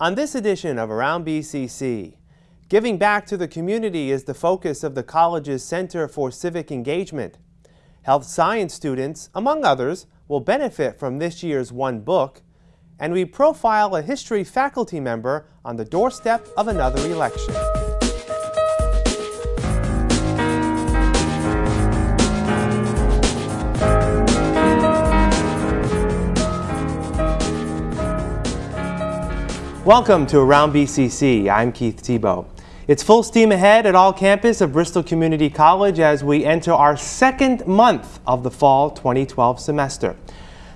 On this edition of Around BCC, giving back to the community is the focus of the college's Center for Civic Engagement. Health science students, among others, will benefit from this year's One Book, and we profile a history faculty member on the doorstep of another election. Welcome to Around BCC. I'm Keith Tebow. It's full steam ahead at all campus of Bristol Community College as we enter our second month of the fall 2012 semester.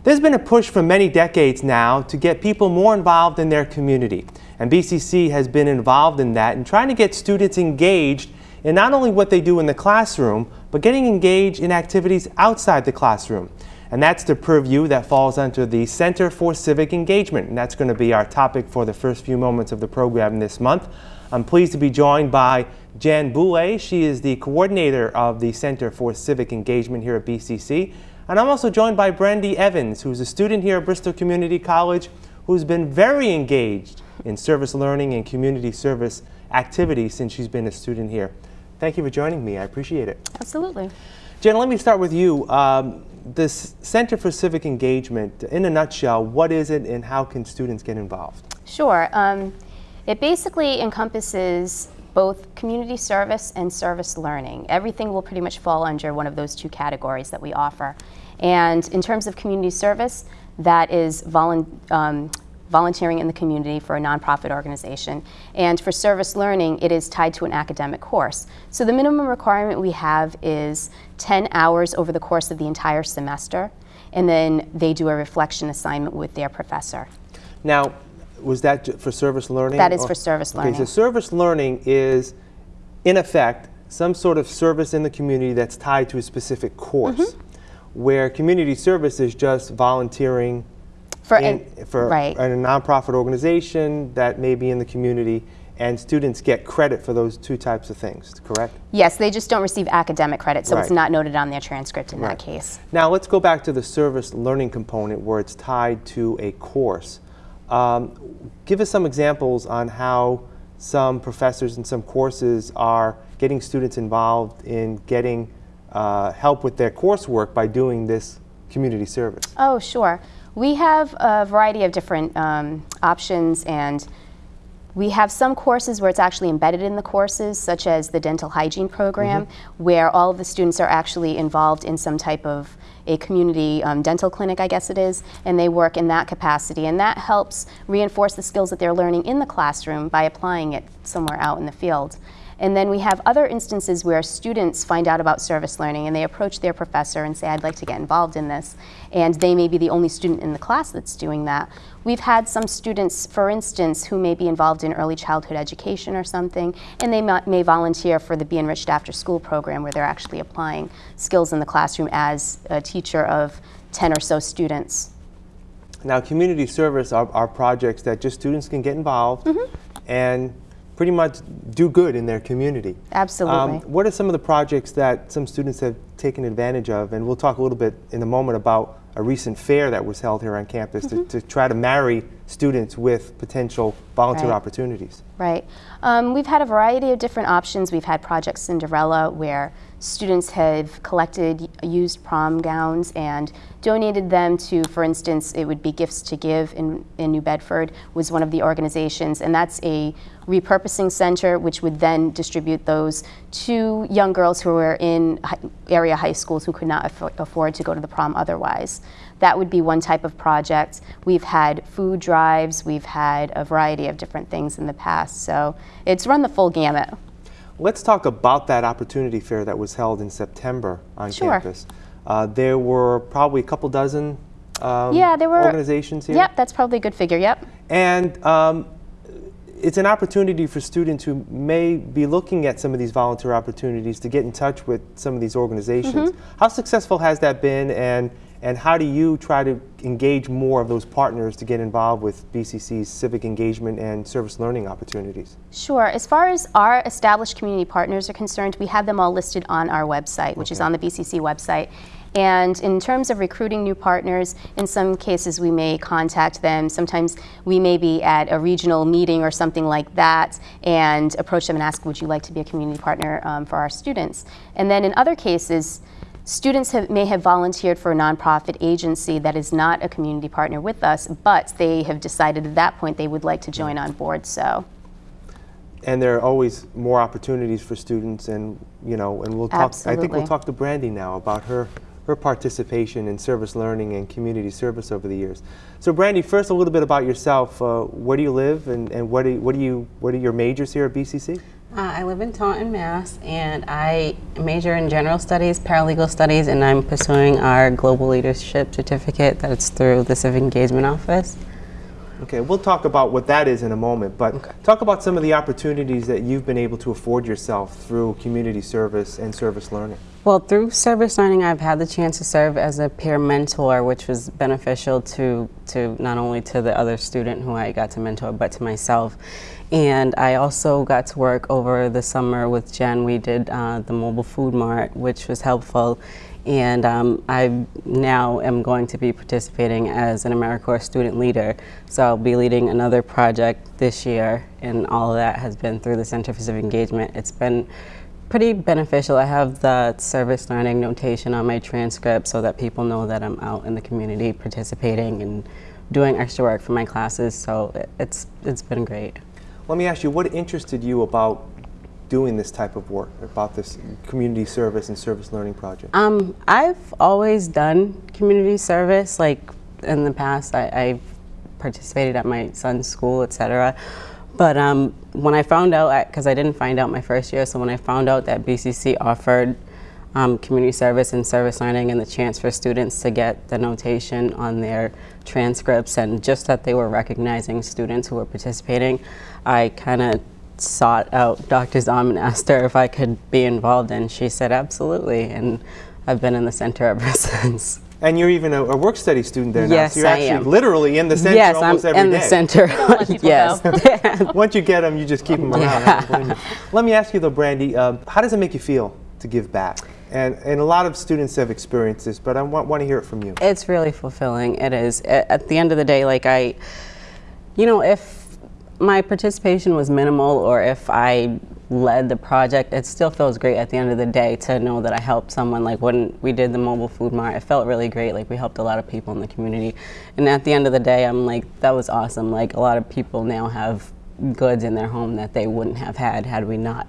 There's been a push for many decades now to get people more involved in their community. And BCC has been involved in that and trying to get students engaged in not only what they do in the classroom, but getting engaged in activities outside the classroom. And that's the purview that falls under the Center for Civic Engagement. And that's going to be our topic for the first few moments of the program this month. I'm pleased to be joined by Jan Boulay. She is the coordinator of the Center for Civic Engagement here at BCC. And I'm also joined by Brandy Evans, who's a student here at Bristol Community College, who's been very engaged in service learning and community service activities since she's been a student here. Thank you for joining me. I appreciate it. Absolutely. Jen, let me start with you. Um, this Center for Civic Engagement, in a nutshell, what is it and how can students get involved? Sure. Um, it basically encompasses both community service and service learning. Everything will pretty much fall under one of those two categories that we offer. And in terms of community service, that is um, volunteering in the community for a nonprofit organization. And for service learning, it is tied to an academic course. So the minimum requirement we have is 10 hours over the course of the entire semester, and then they do a reflection assignment with their professor. Now, was that for service learning? That is for service learning. Okay, so service learning is, in effect, some sort of service in the community that's tied to a specific course, mm -hmm. where community service is just volunteering for, in, for right. a nonprofit organization that may be in the community and students get credit for those two types of things, correct? Yes, they just don't receive academic credit, so right. it's not noted on their transcript in right. that case. Now let's go back to the service learning component where it's tied to a course. Um, give us some examples on how some professors and some courses are getting students involved in getting uh, help with their coursework by doing this community service. Oh, sure. We have a variety of different um, options and we have some courses where it's actually embedded in the courses, such as the dental hygiene program, mm -hmm. where all of the students are actually involved in some type of a community um, dental clinic, I guess it is, and they work in that capacity. And that helps reinforce the skills that they're learning in the classroom by applying it somewhere out in the field. And then we have other instances where students find out about service learning and they approach their professor and say, I'd like to get involved in this. And they may be the only student in the class that's doing that. We've had some students, for instance, who may be involved in early childhood education or something, and they may volunteer for the Be Enriched After School program where they're actually applying skills in the classroom as a teacher of 10 or so students. Now, community service are, are projects that just students can get involved mm -hmm. and pretty much do good in their community. Absolutely. Um, what are some of the projects that some students have taken advantage of? And we'll talk a little bit in a moment about a recent fair that was held here on campus mm -hmm. to, to, try to marry students with potential volunteer right. opportunities. Right. Um, we've had a variety of different options. We've had Project Cinderella where students have collected used prom gowns and donated them to, for instance, it would be Gifts to Give in, in New Bedford was one of the organizations, and that's a repurposing center which would then distribute those to young girls who were in area high schools who could not afford to go to the prom otherwise. That would be one type of project. We've had food drives, we've had a variety of different things in the past, so it's run the full gamut. Let's talk about that opportunity fair that was held in September on sure. campus. Uh, there were probably a couple dozen um, yeah, there were, organizations here? Yep, that's probably a good figure, yep. And um, it's an opportunity for students who may be looking at some of these volunteer opportunities to get in touch with some of these organizations. Mm -hmm. How successful has that been and, and how do you try to engage more of those partners to get involved with BCC's civic engagement and service learning opportunities? Sure. As far as our established community partners are concerned, we have them all listed on our website, which okay. is on the BCC website. And in terms of recruiting new partners, in some cases we may contact them. Sometimes we may be at a regional meeting or something like that and approach them and ask, would you like to be a community partner um, for our students? And then in other cases, Students have, may have volunteered for a nonprofit agency that is not a community partner with us, but they have decided at that point they would like to join on board. So, And there are always more opportunities for students, and you know, and we'll talk. Absolutely. I think we'll talk to Brandy now about her her participation in service learning and community service over the years. So, Brandy, first a little bit about yourself. Uh, where do you live, and, and what do you, what do you what are your majors here at BCC? Uh, I live in Taunton, Mass, and I major in general studies, paralegal studies, and I'm pursuing our global leadership certificate that's through the Civic Engagement Office. Okay, we'll talk about what that is in a moment, but talk about some of the opportunities that you've been able to afford yourself through community service and service learning. Well, through service learning, I've had the chance to serve as a peer mentor, which was beneficial to, to not only to the other student who I got to mentor, but to myself. And I also got to work over the summer with Jen. We did uh, the mobile food mart, which was helpful. And um, I now am going to be participating as an AmeriCorps student leader. So I'll be leading another project this year, and all of that has been through the Center for Civic Engagement. It's been pretty beneficial. I have the service learning notation on my transcript so that people know that I'm out in the community participating and doing extra work for my classes. So it's it's been great. Let me ask you, what interested you about doing this type of work, about this community service and service learning project? Um, I've always done community service. Like in the past, I, I've participated at my son's school, etc. But um, when I found out, because I didn't find out my first year, so when I found out that BCC offered um, community service and service learning and the chance for students to get the notation on their transcripts and just that they were recognizing students who were participating, I kind of sought out Dr. Zom and asked her if I could be involved, and she said absolutely. And I've been in the center ever since. And you're even a, a work study student there now, Yes, so you're I actually am. literally in the center yes, almost I'm every in the center. let yes. Once you get them, you just keep them around. I don't blame you. Let me ask you though, Brandy, um, how does it make you feel to give back? And, and a lot of students have experienced this, but I want, want to hear it from you. It's really fulfilling. It is. At the end of the day, like I, you know, if my participation was minimal or if I led the project, it still feels great at the end of the day to know that I helped someone. Like when we did the mobile food mart, it felt really great. Like we helped a lot of people in the community. And at the end of the day, I'm like, that was awesome. Like a lot of people now have goods in their home that they wouldn't have had had we not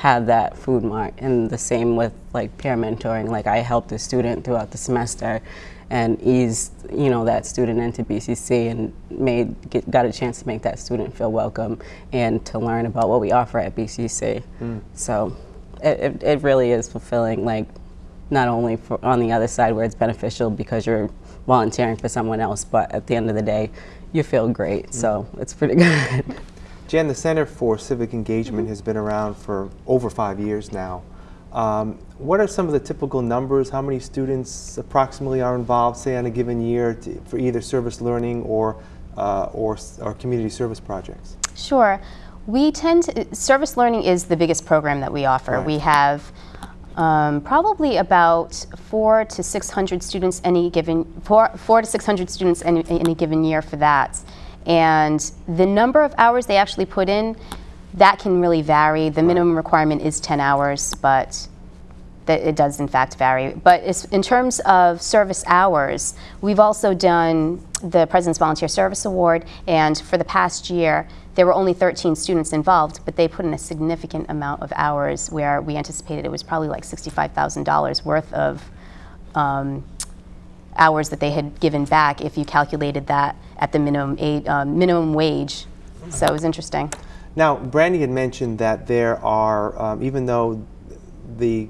had that food mart and the same with like peer mentoring. Like i helped a student throughout the semester and eased you know that student into bcc and made get, got a chance to make that student feel welcome and to learn about what we offer at bcc hmm. so it, it, it really is fulfilling like not only for on the other side where it's beneficial because you're volunteering for someone else but at the end of the day you feel great. Hmm. So it's pretty good Jen, the Center for Civic Engagement has been around for over five years now. Um, what are some of the typical numbers? How many students approximately are involved, say, on a given year to, for either service learning or, uh, or, or community service projects? Sure. We tend to, service learning is the biggest program that we offer. Right. We have um, probably about four to 600 students any given, four, four to 600 students any, any given year for that. And the number of hours they actually put in, that can really vary. The minimum requirement is 10 hours, but that it does in fact vary. But it's, in terms of service hours, we've also done the President's Volunteer Service Award, and for the past year, there were only 13 students involved, but they put in a significant amount of hours where we anticipated it was probably like $65,000 worth of um, hours that they had given back if you calculated that at the minimum, aid, um, minimum wage. So it was interesting. Now, Brandy had mentioned that there are, um, even though the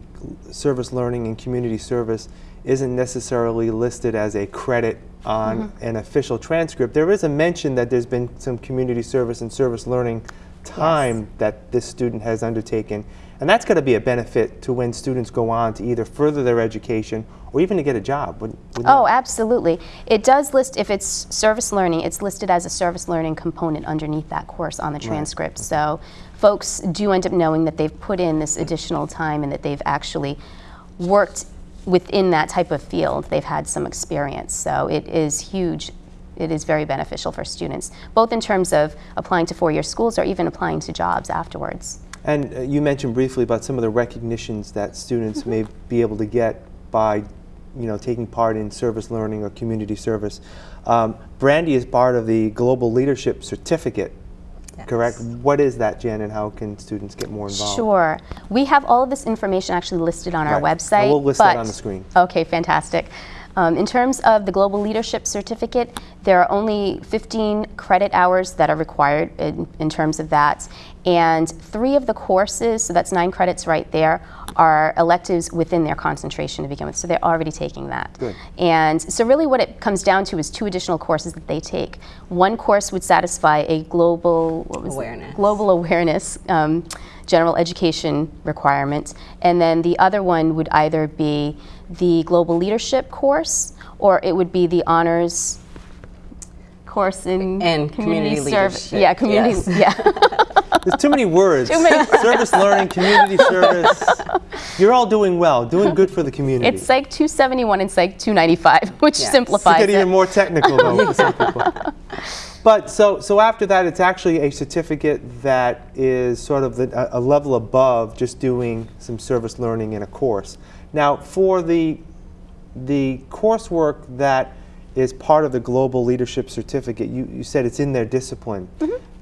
service learning and community service isn't necessarily listed as a credit on an official transcript, there is a mention that there's been some community service and service learning time that this student has undertaken. And that's going to be a benefit to when students go on to either further their education or even to get a job. wouldn't- wouldn't Oh, it? absolutely. It does list, if it's service learning, it's listed as a service learning component underneath that course on the transcript. So folks do end up knowing that they've put in this additional time and that they've actually worked within that type of field, they've had some experience. So it is huge. It is very beneficial for students, both in terms of applying to four-year schools or even applying to jobs afterwards. And uh, you mentioned briefly about some of the recognitions that students may be able to get by, you know, taking part in service learning or community service. Um, Brandy is part of the Global Leadership Certificate, correct? What is that, Jen, and how can students get more involved? Sure. We have all of this information actually listed on our website. And we'll list that on the screen. Okay, fantastic. Um, in terms of the Global Leadership Certificate, there are only 15 credit hours that are required in, in terms of that. And three of the courses, so that's nine credits right there, are electives within their concentration to begin with. So they're already taking that. Good. And so really what it comes down to is two additional courses that they take. One course would satisfy a global what was it? Awareness. global awareness um, general education requirement, and then the other one would either be the global leadership course or it would be the honors course in And community service. leadership, Yeah, community. yes. Yeah. There's too many words. Too many service learning, community service. You're all doing well, doing good for the community. it's Psych 271 and Psych 295, which Yes. simplifies to get even more technical though for some people. But so so after that, it's actually a certificate that is sort of the, a, a level above just doing some service learning in a course. Now, for the the coursework that is part of the Global Leadership Certificate, you, you said it's in their discipline.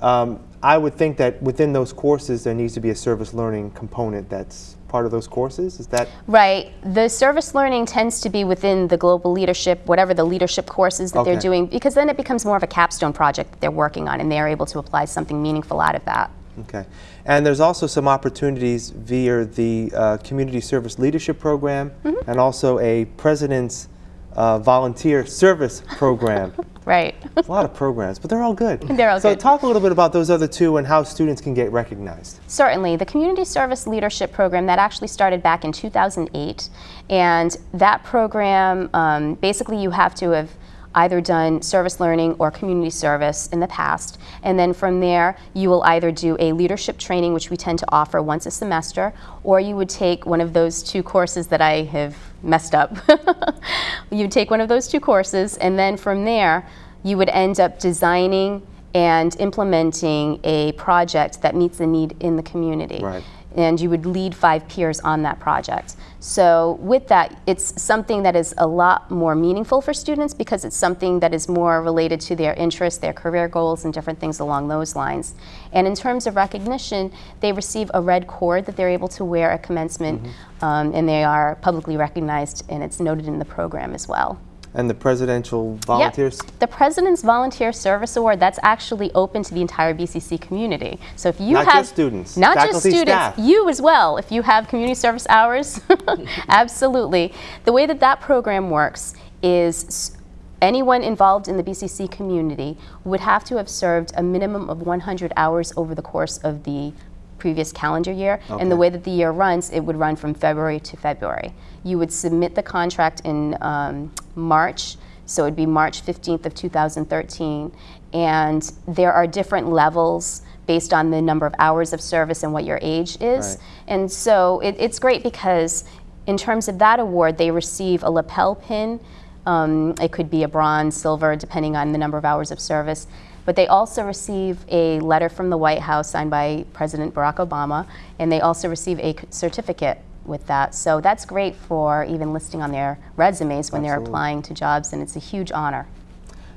Um, I would think that within those courses, there needs to be a service learning component that's part of those courses. Is that Right. The service learning tends to be within the global leadership, whatever the leadership courses that they're doing, because then it becomes more of a capstone project that they're working on and they're able to apply something meaningful out of that. Okay. And there's also some opportunities via the uh, Community Service Leadership Program Mm-hmm. and also a President's uh, Volunteer Service Program. Right. a lot of programs, but they're all good. They're all so good. talk a little bit about those other two and how students can get recognized. Certainly. The Community Service Leadership Program, that actually started back in 2008. And that program, um, basically you have to have either done service learning or community service in the past. And then from there, you will either do a leadership training, which we tend to offer once a semester, or you would take one of those two courses that I have messed up. you would take one of those two courses, and then from there, you would end up designing and implementing a project that meets the need in the community. Right. And you would lead five peers on that project. So, with that, it's something that is a lot more meaningful for students because it's something that is more related to their interests, their career goals, and different things along those lines. And in terms of recognition, they receive a red cord that they're able to wear at commencement, um, and they are publicly recognized, and it's noted in the program as well. And the Presidential Yep. Volunteers. The President's Volunteer Service Award, that's actually open to the entire BCC community. So if you Not have just students, not just students, staff. you as well. If you have community service hours, absolutely. The way that that program works is anyone involved in the BCC community would have to have served a minimum of 100 hours over the course of the previous calendar year. And the way that the year runs, it would run from February to February. You would submit the contract in um, March, so it'd be March 15th of 2013. And there are different levels based on the number of hours of service and what your age is. Right. And so it, it's great because in terms of that award, they receive a lapel pin. Um, it could be a bronze, silver, depending on the number of hours of service. But they also receive a letter from the White House signed by President Barack Obama, and they also receive a certificate with that. So that's great for even listing on their resumes when they're applying to jobs, and it's a huge honor.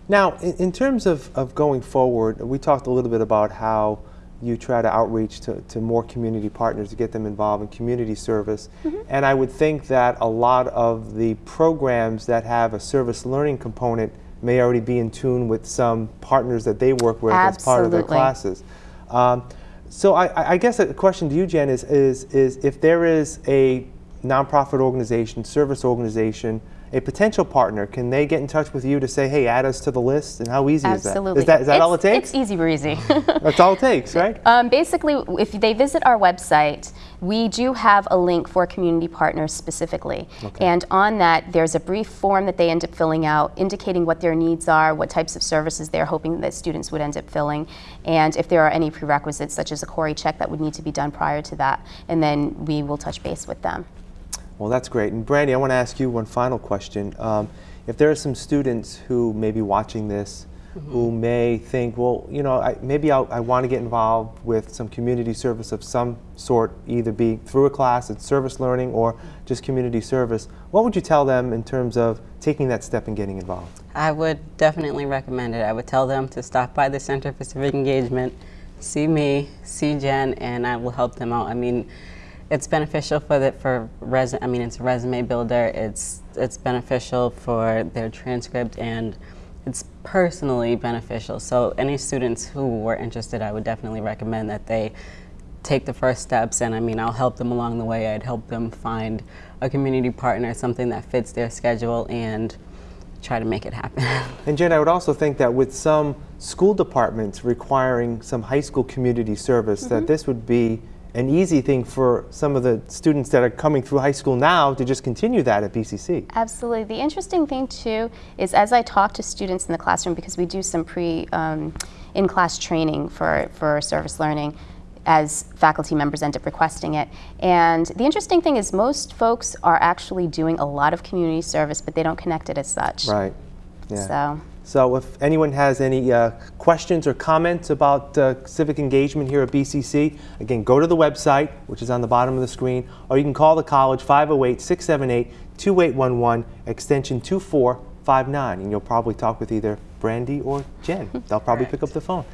Now, in, in terms of, of going forward, we talked a little bit about how you try to outreach to, to more community partners to get them involved in community service. Mm-hmm. And I would think that a lot of the programs that have a service learning component may already be in tune with some partners that they work with as part of their classes. Um, so I- I, I guess a question to you, Jen, is, is, is if there is a nonprofit organization, service organization, a potential partner, can they get in touch with you to say, hey, add us to the list? And how easy is that? Absolutely. is that? Is that, is that all it takes? It's easy breezy. That's all it takes, right? Um, basically, if they visit our website, we do have a link for community partners specifically. And on that, there's a brief form that they end up filling out indicating what their needs are, what types of services they're hoping that students would end up filling, and if there are any prerequisites, such as a CORI check that would need to be done prior to that. And then we will touch base with them. Well, that's great. And Brandy, I want to ask you one final question. Um, if there are some students who may be watching this who may think, well, you know, I, maybe I'll, I want to get involved with some community service of some sort, either be through a class at service learning or just community service. What would you tell them in terms of taking that step and getting involved? I would definitely recommend it. I would tell them to stop by the Center for Civic Engagement, see me, see Jen, and I will help them out. I mean, it's beneficial for the for res. I mean, it's a resume builder. It's it's beneficial for their transcript and it's personally beneficial. So any students who were interested, I would definitely recommend that they take the first steps and I mean I'll help them along the way. I'd help them find a community partner, something that fits their schedule and try to make it happen. And Jen, I would also think that with some school departments requiring some high school community service, mm -hmm. that mm-hmm. this would be an easy thing for some of the students that are coming through high school now to just continue that at BCC. Absolutely. The interesting thing too is as I talk to students in the classroom, because we do some pre um, in-class training for, for service learning, as faculty members end up requesting it. And the interesting thing is most folks are actually doing a lot of community service, but they don't connect it as such. Right. Yeah. So. So if anyone has any uh, questions or comments about uh, civic engagement here at BCC, again, go to the website, which is on the bottom of the screen, or you can call the college 508-678-2811, extension 2459, and you'll probably talk with either Brandy or Jen. They'll probably pick up the phone.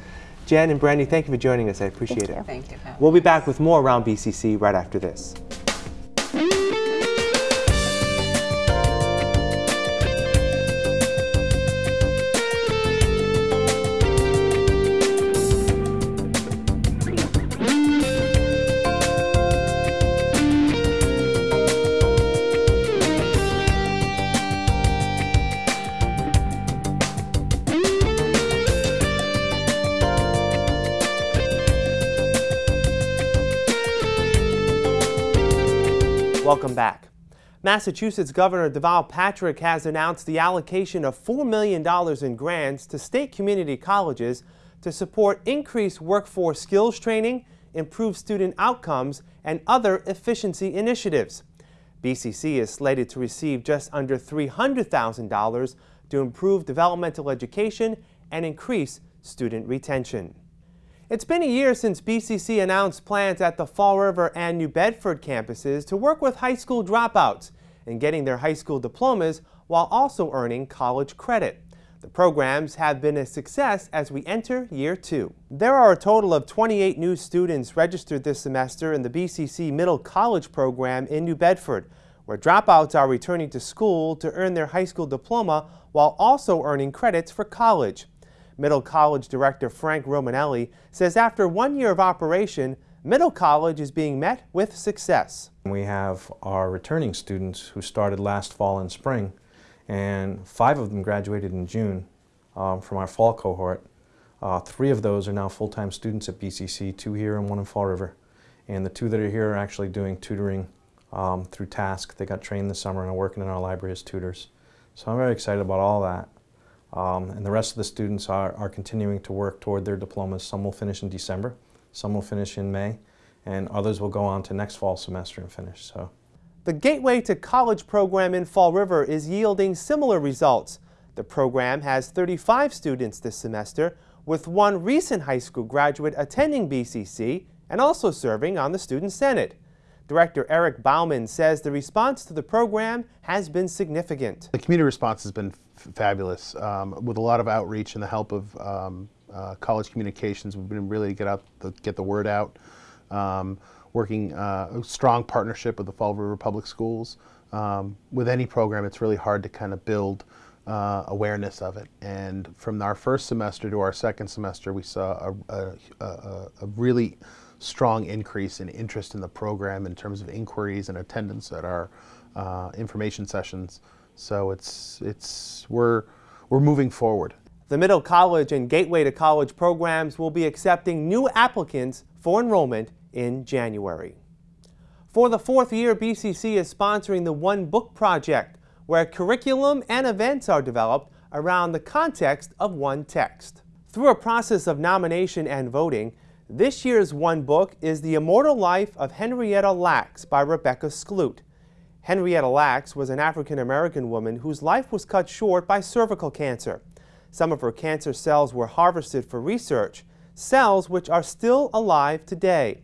Jen and Brandy, thank you for joining us. I appreciate thank it. Thank you. We'll be back with more around BCC right after this. Back. Massachusetts Governor Deval Patrick has announced the allocation of $4 million in grants to state community colleges to support increased workforce skills training, improve student outcomes, and other efficiency initiatives. BCC is slated to receive just under $300,000 to improve developmental education and increase student retention. It's been a year since BCC announced plans at the Fall River and New Bedford campuses to work with high school dropouts in getting their high school diplomas while also earning college credit. The programs have been a success as we enter year two. There are a total of 28 new students registered this semester in the BCC Middle College program in New Bedford, where dropouts are returning to school to earn their high school diploma while also earning credits for college. Middle College Director Frank Romanelli says after one year of operation, Middle College is being met with success. We have our returning students who started last fall and spring, and five of them graduated in June um, from our fall cohort. Uh, three of those are now full-time students at BCC, two here and one in Fall River. And the two that are here are actually doing tutoring um, through TASK. They got trained this summer and are working in our library as tutors. So I'm very excited about all that. Um, and the rest of the students are, are continuing to work toward their diplomas. Some will finish in December, some will finish in May, and others will go on to next fall semester and finish. So. The Gateway to College program in Fall River is yielding similar results. The program has 35 students this semester, with one recent high school graduate attending BCC and also serving on the Student Senate. Director Eric Bauman says the response to the program has been significant. The community response has been fabulous. Um, with a lot of outreach and the help of um, uh, college communications, we've been really get out the, get the word out. Um, working uh, a strong partnership with the Fall River Public Schools. Um, with any program, it's really hard to kind of build uh, awareness of it. And from our first semester to our second semester, we saw a, a, a, a really strong increase in interest in the program in terms of inquiries and attendance at our uh, information sessions. So it's, it's, we're, we're moving forward. The Middle College and Gateway to College programs will be accepting new applicants for enrollment in January. For the fourth year, BCC is sponsoring the One Book Project, where curriculum and events are developed around the context of one text. Through a process of nomination and voting, this year's One Book is The Immortal Life of Henrietta Lacks by Rebecca Skloot. Henrietta Lacks was an African American woman whose life was cut short by cervical cancer. Some of her cancer cells were harvested for research, cells which are still alive today.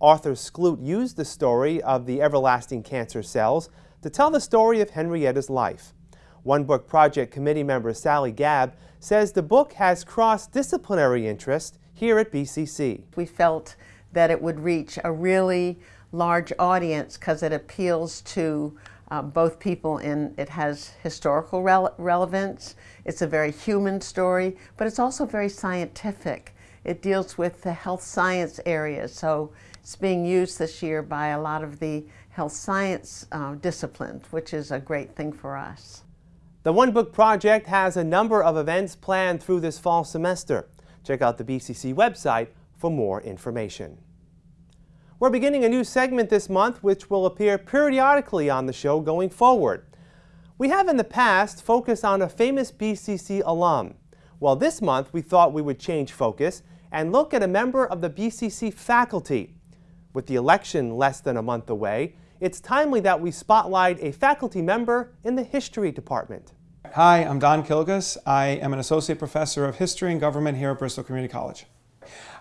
Author Skloot used the story of the everlasting cancer cells to tell the story of Henrietta's life. One Book Project committee member Sally Gabb says the book has cross-disciplinary interest here at BCC. We felt that it would reach a really large audience because it appeals to uh, both people and it has historical rele relevance. It's a very human story, but it's also very scientific. It deals with the health science area, so it's being used this year by a lot of the health science uh, disciplines, which is a great thing for us. The One Book Project has a number of events planned through this fall semester. Check out the BCC website for more information. We're beginning a new segment this month which will appear periodically on the show going forward. We have in the past focused on a famous BCC alum. Well, this month we thought we would change focus and look at a member of the BCC faculty. With the election less than a month away, it's timely that we spotlight a faculty member in the history department. Hi, I'm Don Kilgus. I am an associate professor of history and government here at Bristol Community College.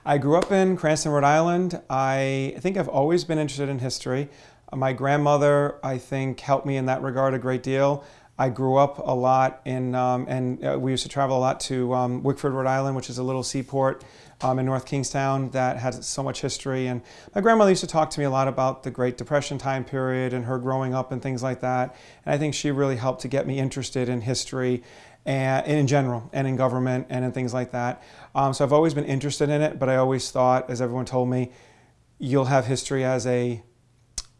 I grew up in Cranston, Rhode Island. I think I've always been interested in history. My grandmother, I think, helped me in that regard a great deal. I grew up a lot in, um, and uh, we used to travel a lot to um, Wickford, Rhode Island, which is a little seaport um, in North Kingstown that has so much history. And my grandmother used to talk to me a lot about the Great Depression time period and her growing up and things like that. And I think she really helped to get me interested in history and in general and in government and in things like that. Um, so I've always been interested in it, but I always thought, as everyone told me, you'll have history as a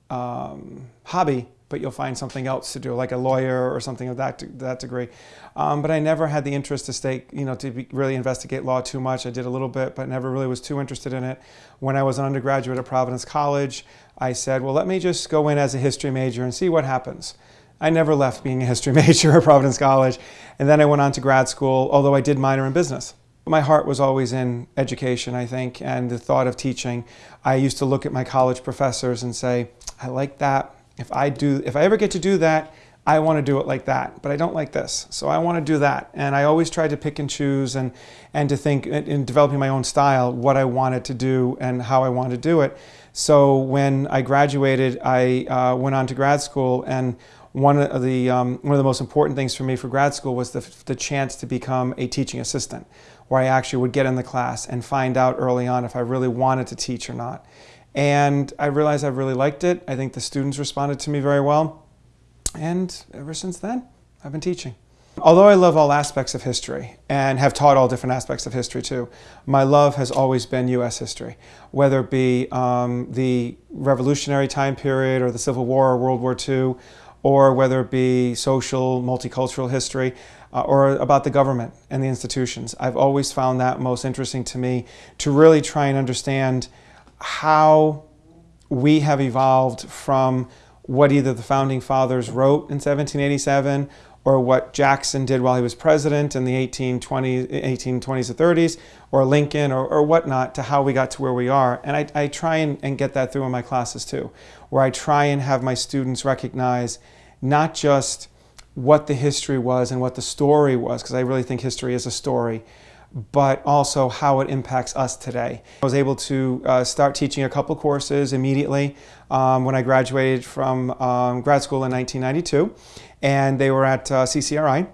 um, hobby, but you'll find something else to do, like a lawyer or something of that, that degree. Um, but I never had the interest to stay, you know, to be, really investigate law too much. I did a little bit, but never really was too interested in it. When I was an undergraduate at Providence College, I said, well, let me just go in as a history major and see what happens. I never left being a history major at Providence College. And then I went on to grad school, although I did minor in business. My heart was always in education, I think, and the thought of teaching. I used to look at my college professors and say, I like that. If I do, if I ever get to do that, I want to do it like that, but I don't like this. So I want to do that. And I always tried to pick and choose and, and to think in developing my own style, what I wanted to do and how I wanted to do it. So when I graduated, I uh, went on to grad school and one of the um, one of the most important things for me for grad school was the, the chance to become a teaching assistant, where I actually would get in the class and find out early on if I really wanted to teach or not. And I realized I really liked it. I think the students responded to me very well. And ever since then, I've been teaching. Although I love all aspects of history and have taught all different aspects of history too, my love has always been U.S. history, whether it be um, the revolutionary time period or the Civil War or World War II, or whether it be social, multicultural history, uh, or about the government and the institutions. I've always found that most interesting to me to really try and understand how we have evolved from what either the founding fathers wrote in 1787 or what Jackson did while he was president in the 1820s, 1820s or 30s, or Lincoln or, or whatnot, to how we got to where we are. And I, I try and, and get that through in my classes too, where I try and have my students recognize not just what the history was and what the story was, because I really think history is a story, but also how it impacts us today. I was able to uh, start teaching a couple courses immediately um, when I graduated from um, grad school in 1992, and they were at uh, CCRI.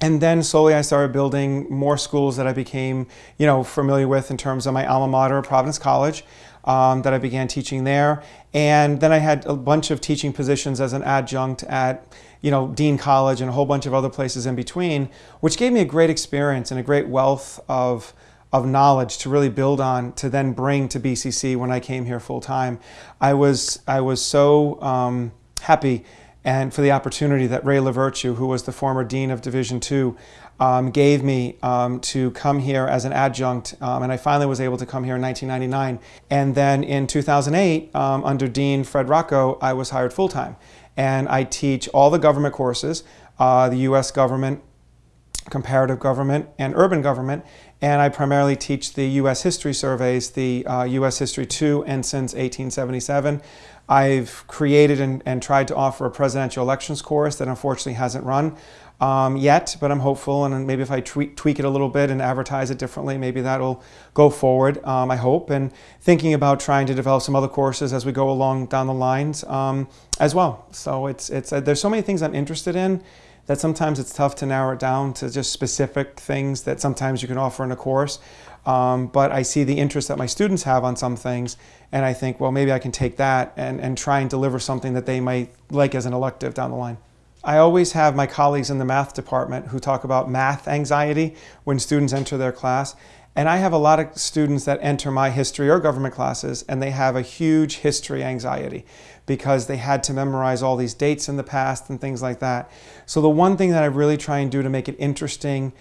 And then slowly I started building more schools that I became, you know, familiar with in terms of my alma mater, Providence College, um, that I began teaching there. And then I had a bunch of teaching positions as an adjunct at you know, Dean College and a whole bunch of other places in between, which gave me a great experience and a great wealth of, of knowledge to really build on to then bring to BCC when I came here full time. I was, I was so um, happy and for the opportunity that Ray LaVirtue, who was the former Dean of Division II, um, gave me um, to come here as an adjunct, um, and I finally was able to come here in 1999. And then in 2008, um, under Dean Fred Rocco, I was hired full-time and I teach all the government courses, uh, the U.S. government, comparative government, and urban government. And I primarily teach the U.S. history surveys, the uh, U.S. History 2 and since 1877. I've created and, and, tried to offer a presidential elections course that unfortunately hasn't run um, yet, but I'm hopeful. And maybe if I tweak, tweak, it a little bit and advertise it differently, maybe that'll go forward, um, I hope. And thinking about trying to develop some other courses as we go along down the lines um, as well. So it's, it's, uh, there's so many things I'm interested in that sometimes it's tough to narrow it down to just specific things that sometimes you can offer in a course. Um, but I see the interest that my students have on some things, and I think, well, maybe I can take that and, and try and deliver something that they might like as an elective down the line. I always have my colleagues in the math department who talk about math anxiety when students enter their class. And I have a lot of students that enter my history or government classes and they have a huge history anxiety because they had to memorize all these dates in the past and things like that. So the one thing that I really try and do to make it interesting,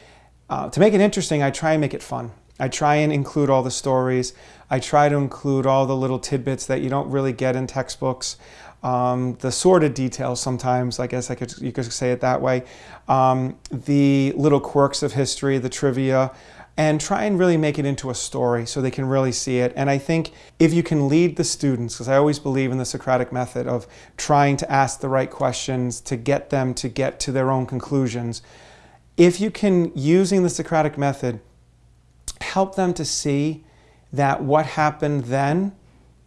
uh, to make it interesting, I try and make it fun. I try and include all the stories. I try to include all the little tidbits that you don't really get in textbooks. Um, the sordid details sometimes, I guess I could, you could say it that way. Um, the little quirks of history, the trivia and try and really make it into a story so they can really see it. And I think if you can lead the students, because I always believe in the Socratic method of trying to ask the right questions to get them to get to their own conclusions, if you can, using the Socratic method, help them to see that what happened then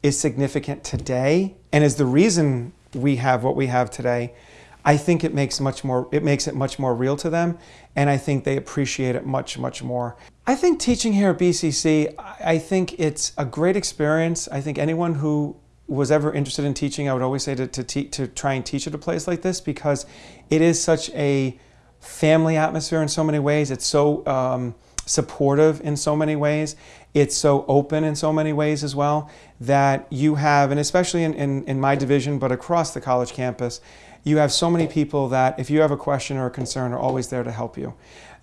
is significant today and is the reason we have what we have today, I think it makes much more it makes it much more real to them and I think they appreciate it much much more. I think teaching here at BCC, I think it's a great experience. I think anyone who was ever interested in teaching, I would always say to, to, to try and teach at a place like this because it is such a family atmosphere in so many ways. It's so um, supportive in so many ways. It's so open in so many ways as well that you have, and especially in, in, in my division, but across the college campus, you have so many people that if you have a question or a concern are always there to help you.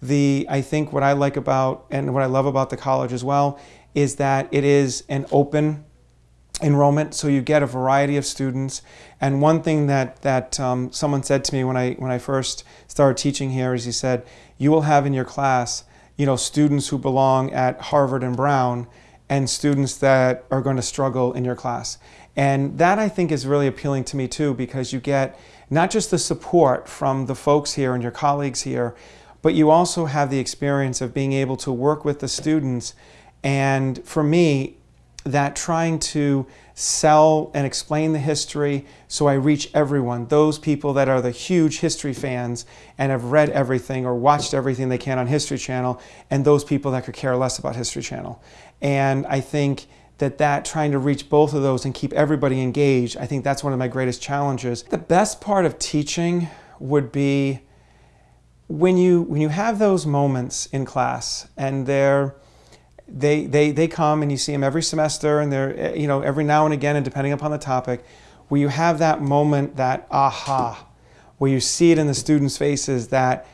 The, I think what I like about and what I love about the college as well is that it is an open enrollment, so you get a variety of students. And one thing that, that um, someone said to me when I, when I first started teaching here is he said, you will have in your class you know, students who belong at Harvard and Brown and students that are going to struggle in your class. And that I think is really appealing to me too because you get not just the support from the folks here and your colleagues here, but you also have the experience of being able to work with the students. And for me, that trying to sell and explain the history so I reach everyone, those people that are the huge history fans and have read everything or watched everything they can on History Channel, and those people that could care less about History Channel. And I think that that trying to reach both of those and keep everybody engaged, I think that's one of my greatest challenges. The best part of teaching would be when you when you have those moments in class and they're they, they, they come and you see them every semester and they're, eh, you know, every now and again and depending upon the topic, where you have that moment, that aha, where you see it in the students' faces that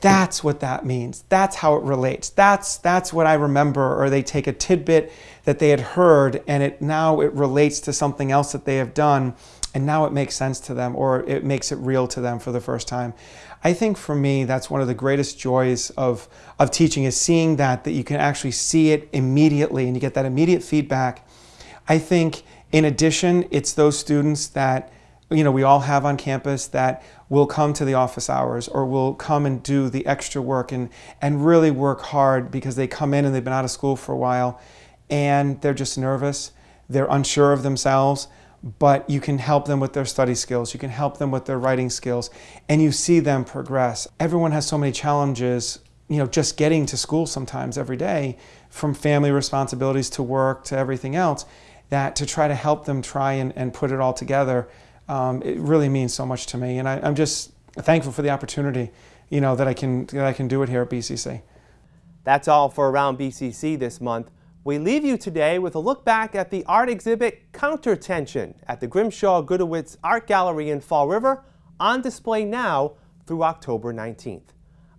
that's what that means. That's how it relates. That's, that's what I remember. Or they take a tidbit that they had heard and it now it relates to something else that they have done and now it makes sense to them or it makes it real to them for the first time. I think for me, that's one of the greatest joys of, of teaching is seeing that, that you can actually see it immediately and you get that immediate feedback. I think in addition, it's those students that you know, we all have on campus that will come to the office hours or will come and do the extra work and, and really work hard because they come in and they've been out of school for a while and they're just nervous. They're unsure of themselves but you can help them with their study skills, you can help them with their writing skills, and you see them progress. Everyone has so many challenges, you know, just getting to school sometimes every day, from family responsibilities to work to everything else, that to try to help them try and, and put it all together, um, it really means so much to me. And I, I'm just thankful for the opportunity, you know, that I can, that I can do it here at BCC. That's all for Around BCC this month. We leave you today with a look back at the art exhibit Countertension at the Grimshaw Gudewicz Art Gallery in Fall River, on display now through October 19th.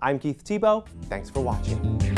I'm Keith Tebow. Thanks for watching.